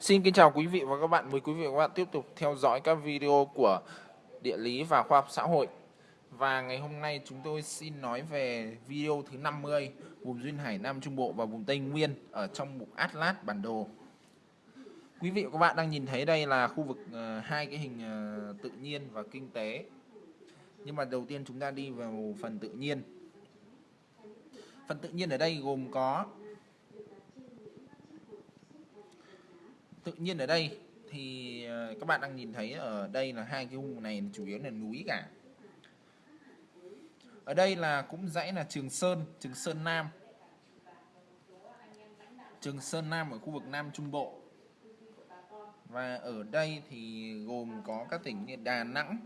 Xin kính chào quý vị và các bạn. Mời quý vị và các bạn tiếp tục theo dõi các video của địa lý và khoa học xã hội. Và ngày hôm nay chúng tôi xin nói về video thứ 50 vùng duyên hải Nam Trung Bộ và vùng Tây Nguyên ở trong mục Atlas bản đồ. Quý vị và các bạn đang nhìn thấy đây là khu vực uh, hai cái hình uh, tự nhiên và kinh tế. Nhưng mà đầu tiên chúng ta đi vào phần tự nhiên. Phần tự nhiên ở đây gồm có tự nhiên ở đây thì ờ, các bạn đang nhìn thấy ở đây là hai cái vùng này chủ yếu là núi cả. Ở đây là cũng dãy là Trường Sơn Trường Sơn Nam. Trường Sơn Nam ở khu vực Nam Trung Bộ. Và ở đây thì gồm có các tỉnh như Đà Nẵng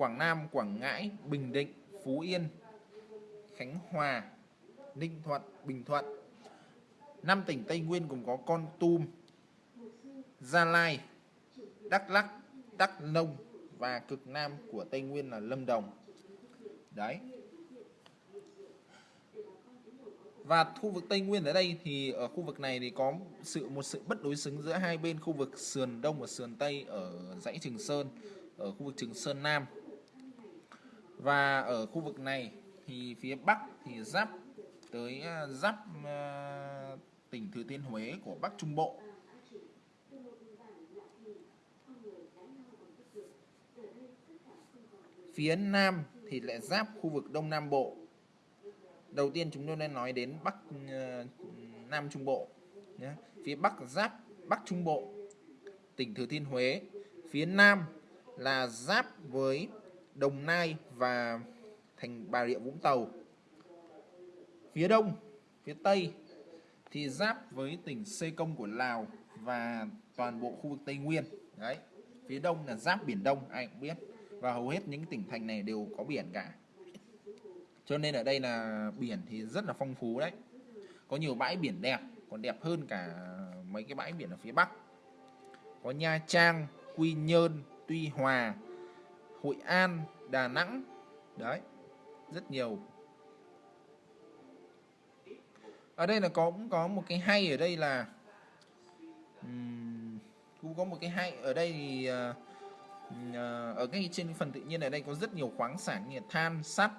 Quảng Nam, Quảng Ngãi, Bình Định, Phú Yên, Khánh Hòa, Ninh Thuận, Bình Thuận năm tỉnh Tây Nguyên gồm có Con Tum, Gia Lai, Đắk lắc Đắk Nông và cực nam của Tây Nguyên là Lâm Đồng. Đấy. Và khu vực Tây Nguyên ở đây thì ở khu vực này thì có sự một sự bất đối xứng giữa hai bên khu vực sườn đông và sườn tây ở dãy Trường Sơn, ở khu vực Trường Sơn Nam. Và ở khu vực này thì phía bắc thì giáp tới à, giáp uh, tỉnh Thừa Thiên Huế của Bắc Trung Bộ. Phía Nam thì lại giáp khu vực Đông Nam Bộ. Đầu tiên chúng tôi nên nói đến Bắc ờ, Nam Trung Bộ. Phía Bắc giáp Bắc Trung Bộ, tỉnh Thừa Thiên Huế. Phía Nam là giáp với Đồng Nai và thành Bà Rịa Vũng Tàu. Phía Đông, phía Tây thì giáp với tỉnh Sê Công của Lào và toàn bộ khu vực Tây Nguyên. Đấy, phía đông là giáp biển Đông, ai cũng biết. Và hầu hết những tỉnh thành này đều có biển cả. Cho nên ở đây là biển thì rất là phong phú đấy. Có nhiều bãi biển đẹp, còn đẹp hơn cả mấy cái bãi biển ở phía Bắc. Có Nha Trang, Quy Nhơn, Tuy Hòa, Hội An, Đà Nẵng. Đấy, rất nhiều ở đây là có cũng có một cái hay ở đây là um, cũng có một cái hay. Ở đây thì uh, uh, ở cái trên phần tự nhiên ở đây có rất nhiều khoáng sản như than sắt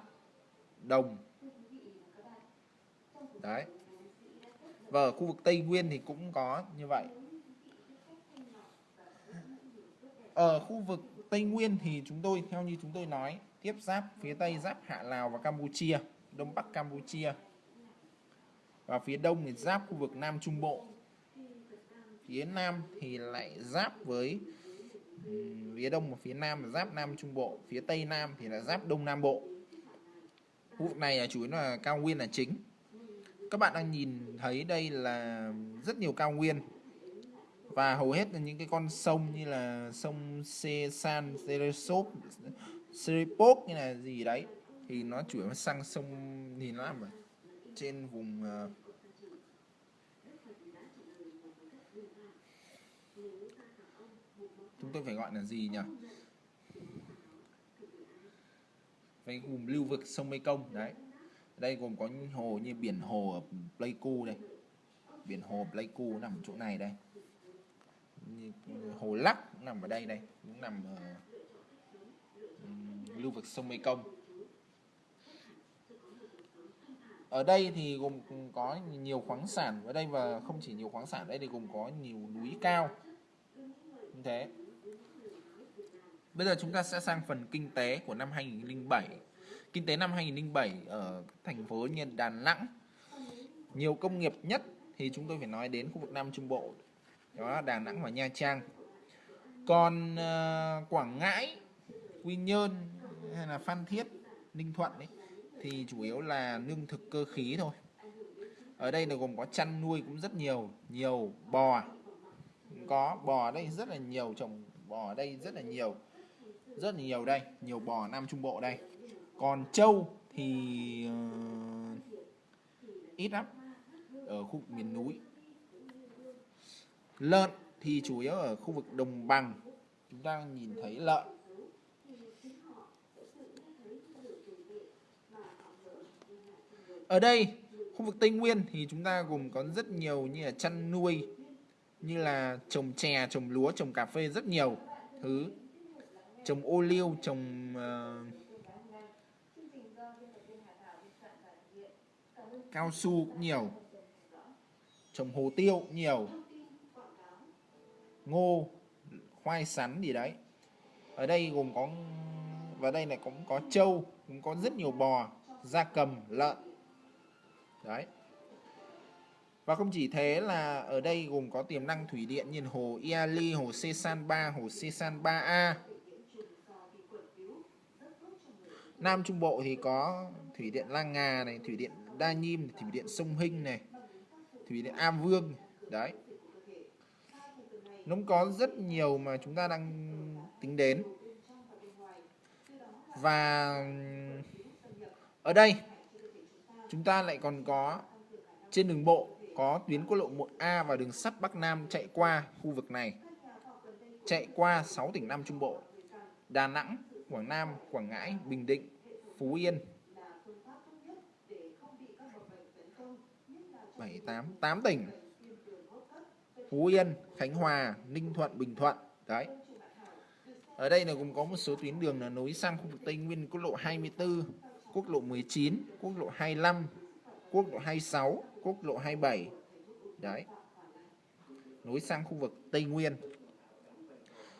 đồng. Đấy. Và ở khu vực Tây Nguyên thì cũng có như vậy. Ở khu vực Tây Nguyên thì chúng tôi theo như chúng tôi nói tiếp giáp phía Tây giáp Hạ Lào và Campuchia Đông Bắc Campuchia và phía đông thì giáp khu vực Nam Trung Bộ. Phía Nam thì lại giáp với phía đông và phía Nam là giáp Nam Trung Bộ phía Tây Nam thì là giáp Đông Nam Bộ. Khu vực này là chủ yếu là cao nguyên là chính. Các bạn đang nhìn thấy đây là rất nhiều cao nguyên. Và hầu hết là những cái con sông như là sông Sê San, Seresop, Seripok như là gì đấy thì nó chủ yếu sang sông thì nó nằm trên vùng uh, chúng tôi phải gọi là gì nhỉ? Cái gồm lưu vực sông Mekong, đấy. Đây gồm có hồ như biển hồ ở Pleiku đây. Biển hồ Pleiku nằm chỗ này đây. Như hồ Lắc nằm ở đây đây, cũng nằm ở lưu vực sông Mekong. Ở đây thì gồm có nhiều khoáng sản, ở đây và không chỉ nhiều khoáng sản, ở đây thì gồm có nhiều núi cao. Như thế bây giờ chúng ta sẽ sang phần kinh tế của năm 2007 kinh tế năm 2007 ở thành phố như Đà Nẵng. Nhiều công nghiệp nhất thì chúng tôi phải nói đến khu vực Nam Trung Bộ đó Đà Nẵng và Nha Trang. Còn uh, Quảng Ngãi Quy Nhơn hay là Phan Thiết Ninh Thuận ấy thì chủ yếu là lương thực cơ khí thôi. Ở đây là gồm có chăn nuôi cũng rất nhiều nhiều bò. Có bò ở đây rất là nhiều trồng bò ở đây rất là nhiều rất là nhiều đây nhiều bò Nam Trung Bộ đây. Còn trâu thì uh, ít lắm ở khu miền núi. Lợn thì chủ yếu ở khu vực đồng bằng. Chúng ta nhìn thấy lợn. Ở đây, khu vực Tây Nguyên thì chúng ta gồm có rất nhiều như là chăn nuôi, như là trồng chè trồng lúa trồng cà phê rất nhiều thứ trồng ô liu trồng uh, cao su cũng nhiều trồng hồ tiêu cũng nhiều ngô khoai sắn gì đấy. Ở đây gồm có và đây này cũng có trâu cũng có rất nhiều bò gia cầm lợn. Đấy. Và không chỉ thế là ở đây gồm có tiềm năng thủy điện như hồ Iali, hồ Sesan 3, hồ Sesan 3A. Nam Trung Bộ thì có thủy điện Lang Ngà này, thủy điện Đa Nhiêm, thủy điện Sông Hinh này, thủy điện Am Vương. Đấy. Nó có rất nhiều mà chúng ta đang tính đến. Và ở đây chúng ta lại còn có trên đường bộ có tuyến quốc lộ 1A và đường sắt Bắc Nam chạy qua khu vực này. Chạy qua 6 tỉnh Nam Trung Bộ, Đà Nẵng, Quảng Nam, Quảng Ngãi, Bình Định, Phú Yên. 7 8 8 tỉnh. Phú Yên, Khánh Hòa, Ninh Thuận, Bình Thuận. Đấy. Ở đây là cũng có một số tuyến đường là nối sang khu vực Tây Nguyên, quốc lộ 24, quốc lộ 19, quốc lộ 25, quốc lộ 26, quốc lộ 27 đấy nối sang khu vực Tây Nguyên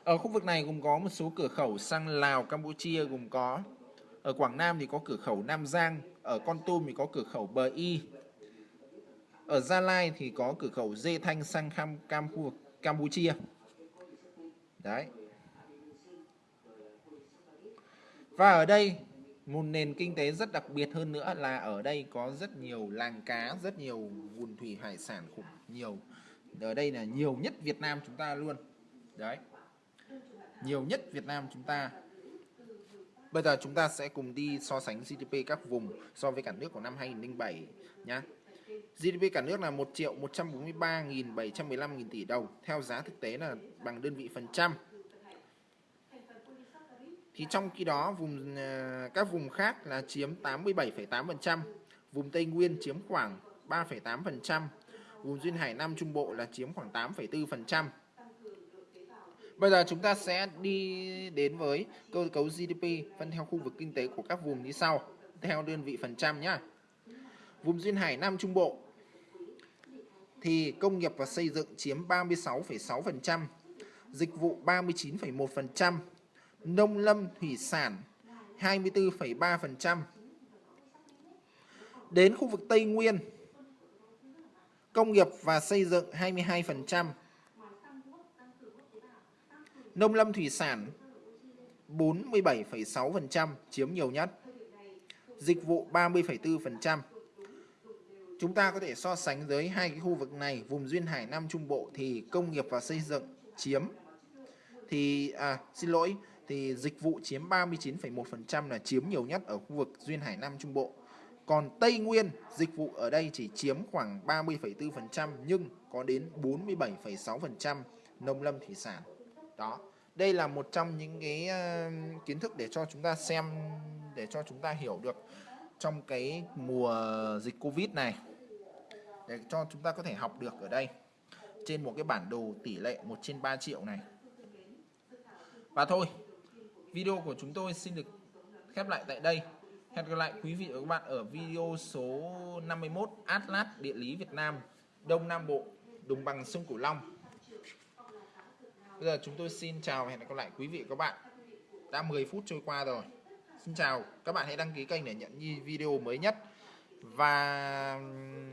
ở khu vực này gồm có một số cửa khẩu sang Lào Campuchia gồm có. Ở Quảng Nam thì có cửa khẩu Nam Giang ở Con Tum thì có cửa khẩu Bờ Y. Ở Gia Lai thì có cửa khẩu Dê Thanh sang Cam, Cam khu vực Campuchia. Đấy. Và ở đây một nền kinh tế rất đặc biệt hơn nữa là ở đây có rất nhiều làng cá rất nhiều nguồn thủy hải sản khủng nhiều. Ở đây là nhiều nhất Việt Nam chúng ta luôn. Đấy nhiều nhất Việt Nam chúng ta. Bây giờ chúng ta sẽ cùng đi so sánh GDP các vùng so với cả nước của năm 2007 nhá. GDP cả nước là 1 triệu 143.715 nghìn tỷ đồng theo giá thực tế là bằng đơn vị phần trăm. Thì trong khi đó vùng à, các vùng khác là chiếm 87,8%, vùng Tây Nguyên chiếm khoảng 3,8%, vùng duyên hải Nam Trung Bộ là chiếm khoảng 8,4%. Bây giờ chúng ta sẽ đi đến với cơ cấu GDP phân theo khu vực kinh tế của các vùng như sau, theo đơn vị phần trăm nhé. Vùng duyên hải Nam Trung Bộ thì công nghiệp và xây dựng chiếm 36,6%, dịch vụ 39,1%, nông lâm thủy sản 24,3%. Đến khu vực Tây Nguyên, công nghiệp và xây dựng 22%, nông lâm thủy sản 47,6% chiếm nhiều nhất, dịch vụ 30,4%. Chúng ta có thể so sánh với hai cái khu vực này, vùng duyên hải Nam Trung Bộ thì công nghiệp và xây dựng chiếm thì à xin lỗi thì dịch vụ chiếm 39,1% là chiếm nhiều nhất ở khu vực duyên hải Nam Trung Bộ. Còn Tây Nguyên, dịch vụ ở đây chỉ chiếm khoảng 30,4% nhưng có đến 47,6% nông lâm thủy sản. Đó. Đây là một trong những cái uh, kiến thức để cho chúng ta xem để cho chúng ta hiểu được trong cái mùa dịch Covid này. Để cho chúng ta có thể học được ở đây trên một cái bản đồ tỷ lệ 1 trên 3 triệu này. Và thôi, Video của chúng tôi xin được khép lại tại đây. Hẹn gặp lại quý vị và các bạn ở video số 51 Atlas Địa lý Việt Nam Đông Nam Bộ Đồng bằng sông Cửu Long Bây giờ chúng tôi xin chào và hẹn gặp lại quý vị và các bạn. Đã 10 phút trôi qua rồi. Xin chào, các bạn hãy đăng ký kênh để nhận video mới nhất. Và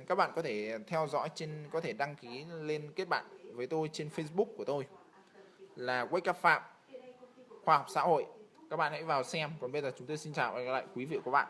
các bạn có thể theo dõi trên, có thể đăng ký lên kết bạn với tôi trên Facebook của tôi Là Wake Up Phạm khoa học xã hội. Các bạn hãy vào xem. Còn bây giờ chúng tôi xin chào và gặp lại quý vị và các bạn.